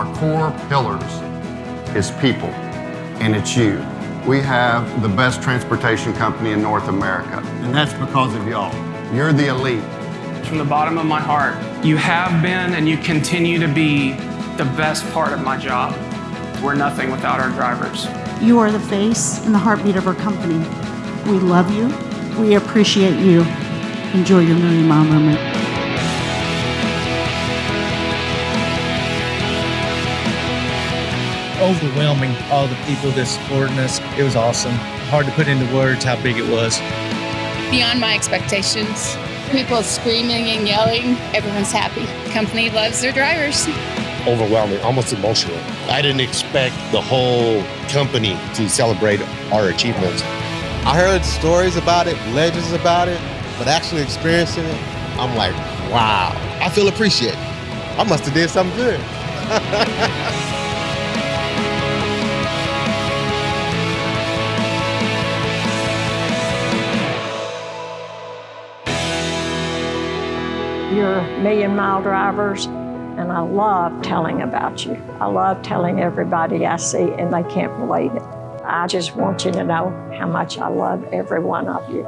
our core pillars is people, and it's you. We have the best transportation company in North America, and that's because of y'all. You're the elite. From the bottom of my heart, you have been and you continue to be the best part of my job. We're nothing without our drivers. You are the face and the heartbeat of our company. We love you. We appreciate you. Enjoy your million mile moment. Overwhelming all the people that supporting us. It was awesome. Hard to put into words how big it was. Beyond my expectations. People screaming and yelling. Everyone's happy. Company loves their drivers. Overwhelming, almost emotional. I didn't expect the whole company to celebrate our achievements. I heard stories about it, legends about it, but actually experiencing it, I'm like, wow. I feel appreciated. I must have did something good. You're million mile drivers, and I love telling about you. I love telling everybody I see, and they can't believe it. I just want you to know how much I love every one of you.